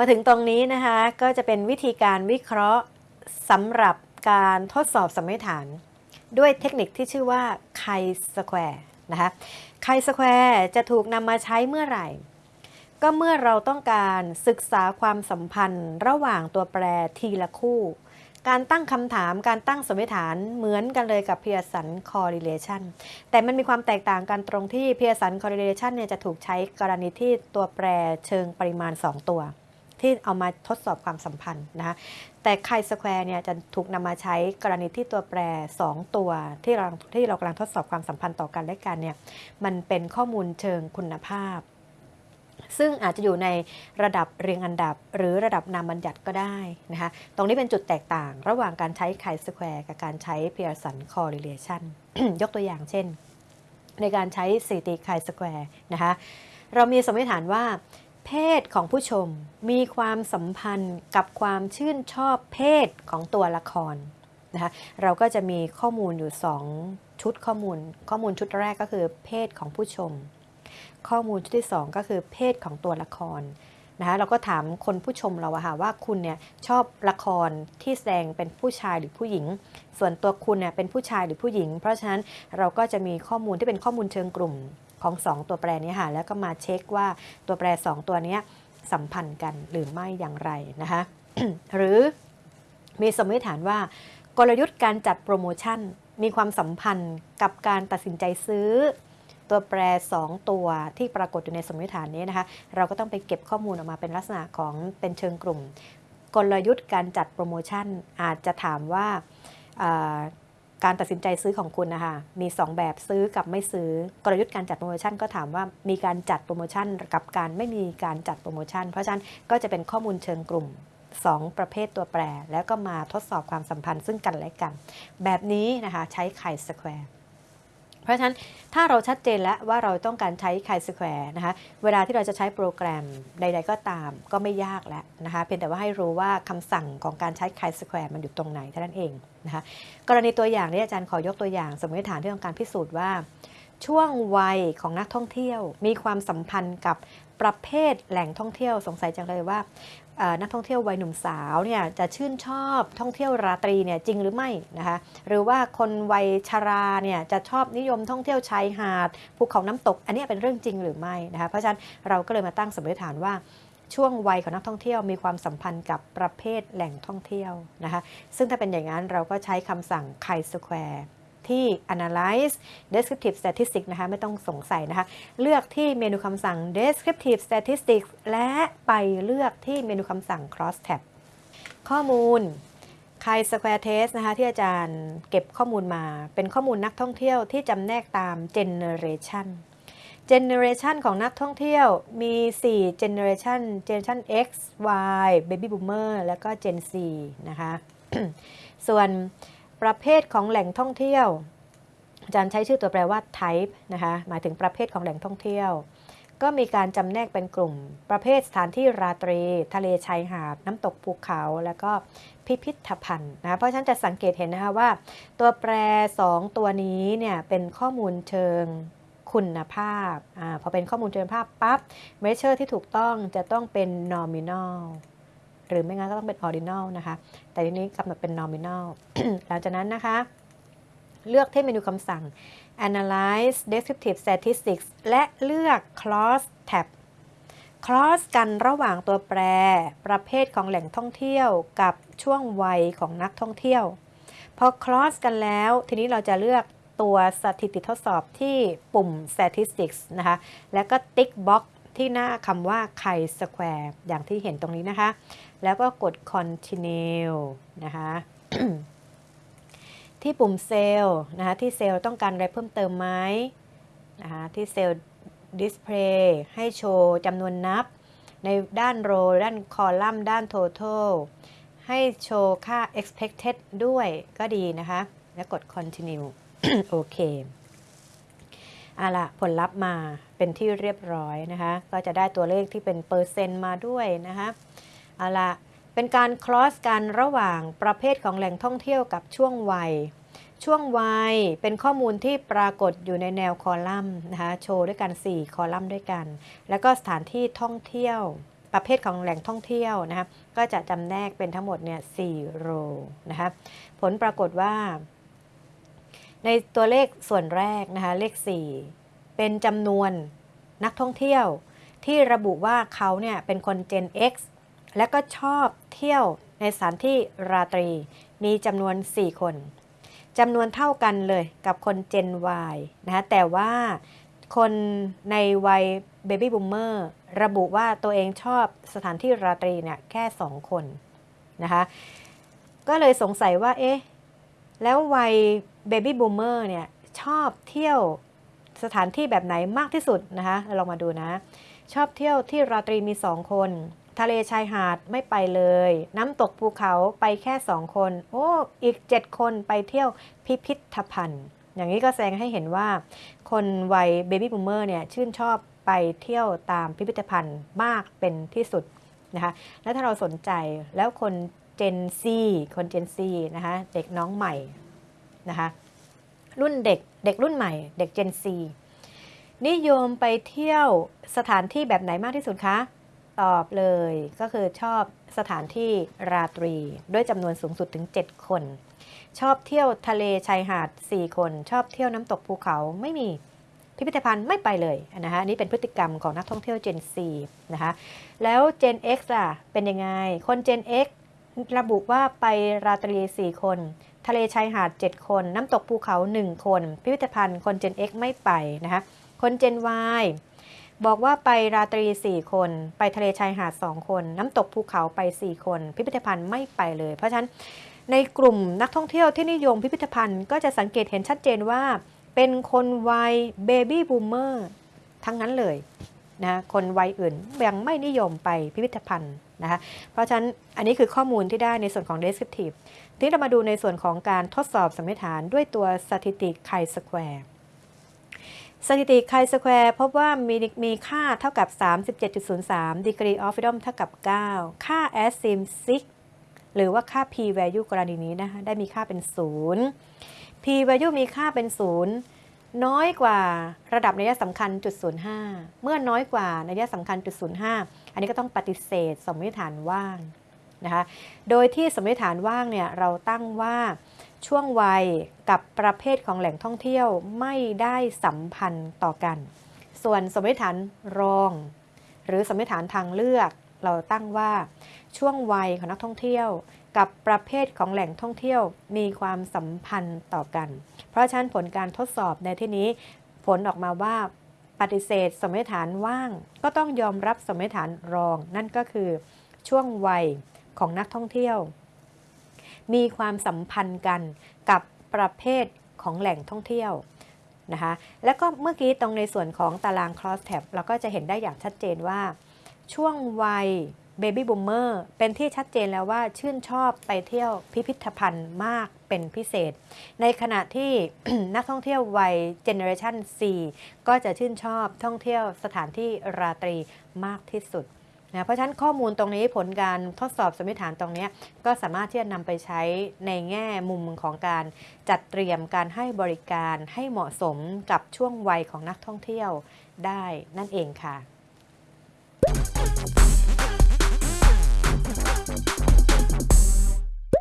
มาถึงตรงนี้นะคะก็จะเป็นวิธีการวิเคราะห์สำหรับการทดสอบสมมติฐาน ด้วยเทคนิคที่ชื่อว่า chi-square นะคะ chi-square จะถูกนำมาใช้เมื่อไหร่ ก็เมื่อเราต้องการศึกษาความสัมพันธ์ระหว่างตัวแปรทีละคู่ การตั้งคำถามการตั้งสมมติฐานเหมือนกันเลยกับ Pearson correlation แต่มันมีความแตกต่างกันตรงที่ Pearson correlation เนี่ยจะถูกใช้กรณีที่ตัวแปรเชิงปริมาณ 2 ตัว ที่เอามาทดสอบความสัมพันธ์นะคะแต่ chi-square เนี่ยจะถูกนำมาใช้กรณีที่ตัวแปร 2 ตัวที่เราที่เรากำลังทดสอบความสัมพันธ์ต่อกันและกันเนี่ยมันเป็นข้อมูลเชิงคุณภาพ ซึ่งอาจจะอยู่ในระดับเรียงอันดับ หรือระดับนามบัญญัติก็ได้นะคะตรงนี้เป็นจุดแตกต่างระหว่างการใช้ chi-square กับการใช้ Pearson correlation ยกตัวอย่างเช่น ในการใช้สถิติไคสแควร์นะคะเรามีสมมติฐานว่า เพศของผู้ชมมีความสัมพันธ์กับความชื่นชอบเพศของตัวละครนะคะเราก็จะมีข้อมูลอยู่ 2 ชุดข้อมูล ข้อมูลชุดแรกก็คือเพศของผู้ชม ข้อมูลชุดที่ 2 ก็คือเพศของตัวละครนะคะเราก็ถามคนผู้ชมเราอะค่ะว่าคุณเนี่ยชอบละครที่แสดงเป็นผู้ชายหรือผู้หญิง ส่วนตัวคุณเนี่ยเป็นผู้ชายหรือผู้หญิง เพราะฉะนั้นเราก็จะมีข้อมูลที่เป็นข้อมูลเชิงกลุ่ม ของ 2 ตัวแปรนี้ค่ะแล้วก็มาเช็คว่าตัวแปร 2 ตัวนี้สัมพันธ์กันหรือไม่อย่างไรนะคะหรือมีสมมติฐานว่ากลยุทธ์การจัดโปรโมชั่น มีความสัมพันธ์กับการตัดสินใจซื้อ ตัวแปร 2 ตัวที่ปรากฏอยู่ในสมมติฐานนี้นะคะ เราก็ต้องไปเก็บข้อมูลออกมาเป็นลักษณะของเป็นเชิงกลุ่ม กลยุทธ์การจัดโปรโมชั่นอาจจะถามว่า การตัดสินใจซื้อของคุณนะคะมี 2 แบบซื้อกับไม่ซื้อกลยุทธ์การจัดโปรโมชั่นก็ถามว่ามีการจัดโปรโมชั่นกับการไม่มีการจัดโปรโมชั่น เพราะฉะนั้นก็จะเป็นข้อมูลเชิงกลุ่ม 2 ประเภทตัวแปร แล้วก็มาทดสอบความสัมพันธ์ซึ่งกันและกัน แบบนี้นะคะใช้ chi-square เพราะฉะนั้นถ้าเราชัดเจนแล้วว่าเราต้องการใช้ chi-square นะคะ เวลาที่เราจะใช้โปรแกรมใด ๆ ก็ตามก็ไม่ยากแล้วนะคะ เพียงแต่ว่าให้รู้ว่าคำสั่งของการใช้ไคสแควร์มันอยู่ตรงไหนเท่านั้นเองนะคะ กรณีตัวอย่างนี้อาจารย์ขอยกตัวอย่าง สมมติฐานที่ต้องการพิสูจน์ว่า ช่วงวัยของนักท่องเที่ยว มีความสัมพันธ์กับประเภทแหล่งท่องเที่ยวสงสัยจังเลยว่านักท่องเที่ยววัยหนุ่มสาวเนี่ยจะชื่นชอบท่องเที่ยวราตรีเนี่ยจริงหรือไม่นะคะหรือว่าคนวัยชาราเนี่ยจะชอบนิยมท่องเที่ยวชายหาดภูเขาน้ำตก อันนี้เป็นเรื่องจริงหรือไม่นะคะเพราะฉะนั้นเราก็เลยมาตั้งสมมติฐานว่าช่วงวัยของนักท่องเที่ยวมีความสัมพันธ์กับประเภทแหล่งท่องเที่ยวนะคะซึ่งถ้าเป็นอย่างนั้นเราก็ใช้คำสั่ง chi square ที่ analyze descriptive statistics นะคะ ไม่ต้องสงสัยนะคะ เลือกที่เมนูคำสั่ง descriptive statistics และไปเลือกที่เมนูคำสั่ง cross tab ข้อมูล chi square test นะคะที่อาจารย์เก็บข้อมูลมาเป็นข้อมูลนักท่องเที่ยวที่จำแนกตาม generation generation ของนักท่องเที่ยวมี 4 generation generation X Y baby boomer แล้วก็ Gen Z นะคะ ส่วน ประเภทของแหล่งท่องเที่ยว อาจารย์ใช้ชื่อตัวแปรว่า type นะคะหมายถึงประเภทของแหล่งท่องเที่ยว ก็มีการจำแนกเป็นกลุ่ม ประเภทสถานที่ราตรี ทะเลชายหาด น้ำตกภูเขา แล้วก็พิพิธภัณฑ์นะเพราะฉะนั้นจะสังเกตเห็นนะคะว่า ตัวแปร 2 ตัวนี้เนี่ยเป็นข้อมูลเชิงคุณภาพอพอเป็นข้อมูลเชิงภาพปั๊บ measure ที่ถูกต้องจะต้องเป็น nominal หรือไม่งั้นก็ต้องเป็น ordinal นะคะ แต่ทีนี้กำหนดเป็น nominal หลังจากนั้นนะคะ เลือกที่เมนูคำสั่ง analyze descriptive statistics และเลือก cross tab cross กันระหว่างตัวแปร ประเภทของแหล่งท่องเที่ยวกับช่วงวัยของนักท่องเที่ยว พอ cross กันแล้ว ทีนี้เราจะเลือกตัวสถิติทดสอบที่ปุ่ม statistics นะคะ แล้วก็ tick box ที่หน้าคำว่า chi square อย่างที่เห็นตรงนี้นะคะ แล้วก็กด continue นะคะที่ปุ่มเซลล์นะคะที่เซลล์ต้องการอะไรเพิ่มเติมไหมนะคะที่เซลล์ display ให้โชว์จำนวนนับ ในด้าน row ด้าน column ด้าน total ให้โชว์ค่า expected ด้วยก็ดีนะคะ แล้วกด continue โอเคอะละผลลัพธ์มาเป็นที่เรียบร้อยนะคะ ก็จะได้ตัวเลขที่เป็นเปอร์เซ็นต์มาด้วยนะคะ เอาละเป็นการคลอสกันระหว่างประเภทของแหล่งท่องเที่ยวกับช่วงวัย ช่วงวัยเป็นข้อมูลที่ปรากฏอยู่ในแนวคอลัมน์นะคะโชว์ด้วยกัน 4 คอลัมน์ด้วยกัน แล้วก็สถานที่ท่องเที่ยว ประเภทของแหล่งท่องเที่ยวนะคะก็จะจำแนกเป็นทั้งหมดเนี่ย4โรนะคะผลปรากฏว่า ในตัวเลขส่วนแรกนะคะเลข 4 เป็นจำนวนนักท่องเที่ยวที่ระบุว่าเขาเนี่ยเป็นคน Gen X และก็ชอบเที่ยวในสถานที่ราตรี มีจำนวน 4 คนจำนวนเท่ากันเลยกับคน Gen Y นะคะแต่ว่าคนในวัย Baby Boomer ระบุว่าตัวเองชอบสถานที่ราตรีเนี่ยแค่ 2 คนนะคะก็เลยสงสัยว่าเอ๊ะแล้ววัย Baby Boomer เนี่ยชอบเที่ยวสถานที่แบบไหนมากที่สุดนะคะลองมาดูนะ ชอบเที่ยวที่ราตรีมี 2 คน ทะเลชายหาดไม่ไปเลย น้ำตกภูเขาไปแค่2คน โอ้ อีก7คนไปเที่ยวพิพิธภัณฑ์ อย่างนี้ก็แสดงให้เห็นว่า คนวัย baby boomer เนี่ยชื่นชอบไปเที่ยวตามพิพิธภัณฑ์มากเป็นที่สุดนะคะ แล้วถ้าเราสนใจแล้วคน Gen Z คน Gen Z นะคะเด็กน้องใหม่นะคะรุ่นเด็กเด็กรุ่นใหม่ เด็กเจนซีนิยมไปเที่ยวสถานที่แบบไหนมากที่สุดคะ ตอบเลยก็คือชอบสถานที่ราตรี ด้วยจำนวนสูงสุดถึง 7 คน ชอบเที่ยวทะเลชายหาด 4 คน ชอบเที่ยวน้ำตกภูเขาไม่มีพิพิธภัณฑ์ไม่ไปเลยนะคะนี่เป็นพฤติกรรมของนักท่องเที่ยว Gen C นะคะแล้ว Gen X ล่ะเป็นยังไง คน Gen X ระบุว่าไปราตรี 4 คน ทะเลชายหาด 7 คน น้ำตกภูเขา 1 คน พิพิธภัณฑ์คน Gen X ไม่ไปนะคะคน Gen Y บอกว่าไปราตรี 4 คน ไปทะเลชายหาด 2 คน น้ำตกภูเขาไป 4 คน พิพิธภัณฑ์ไม่ไปเลย เพราะฉะนั้นในกลุ่มนักท่องเที่ยวที่นิยมพิพิธภัณฑ์ก็จะสังเกตเห็นชัดเจนว่า เป็นคนวัย baby boomer ทั้งนั้นเลยนะคนวัยอื่นยังไม่นิยมไปพิพิธภัณฑ์นะคะเพราะฉะนั้นอันนี้คือข้อมูลที่ได้ในส่วนของ descriptive ทีนี้เรามาดูในส่วนของการทดสอบสมมติฐานด้วยตัวสถิติ chi-square สถิติ chi-square พบว่ามีมีค่าเท่ากับ 37.03 degree of freedom เท่ากับ 9 ค่า asim 6หรือว่าค่า p value กรณีนี้นะคะได้มีค่าเป็น 0 p value มีค่าเป็น 0 น้อยกว่าระดับนัยสำคัญจุด05 เมื่อน้อยกว่านัยสำคัญจุด05 อันนี้ก็ต้องปฏิเสธสมมติฐานว่างนะคะ โดยที่สมมติฐานว่างเนี่ยเราตั้งว่า ช่วงวัยกับประเภทของแหล่งท่องเที่ยวไม่ได้สัมพันธ์ต่อกัน ส่วนสมมติฐานรอง หรือสมมติฐานทางเลือก เราตั้งว่าช่วงวัยของนักท่องเที่ยว กับประเภทของแหล่งท่องเที่ยวมีความสัมพันธ์ต่อกัน เพราะฉะนั้นผลการทดสอบในที่นี้ ผลออกมาว่าปฏิเสธสมมติฐานว่าง ก็ต้องยอมรับสมมติฐานรอง นั่นก็คือช่วงวัยของนักท่องเที่ยว มีความสัมพันธ์กันกับประเภทของแหล่งท่องเที่ยวนะคะแล้วก็เมื่อกี้ตรงในส่วนของตาราง cross tab เราก็จะเห็นได้อย่างชัดเจนว่า ช่วงวัย Baby Boomer เป็นที่ชัดเจนแล้วว่าชื่นชอบไปเที่ยวพิพิธภัณฑ์มากเป็นพิเศษ ในขณะที่นักท่องเที่ยววัย Generation C ก็จะชื่นชอบท่องเที่ยวสถานที่ราตรีมากที่สุด นะเพราะฉะนั้นข้อมูลตรงนี้ผลการทดสอบสมมติฐานตรงนี้ก็สามารถที่จะนำไปใช้ในแง่มุมของการจัดเตรียมการให้บริการให้เหมาะสมกับช่วงวัยของนักท่องเที่ยวได้นั่นเองค่ะ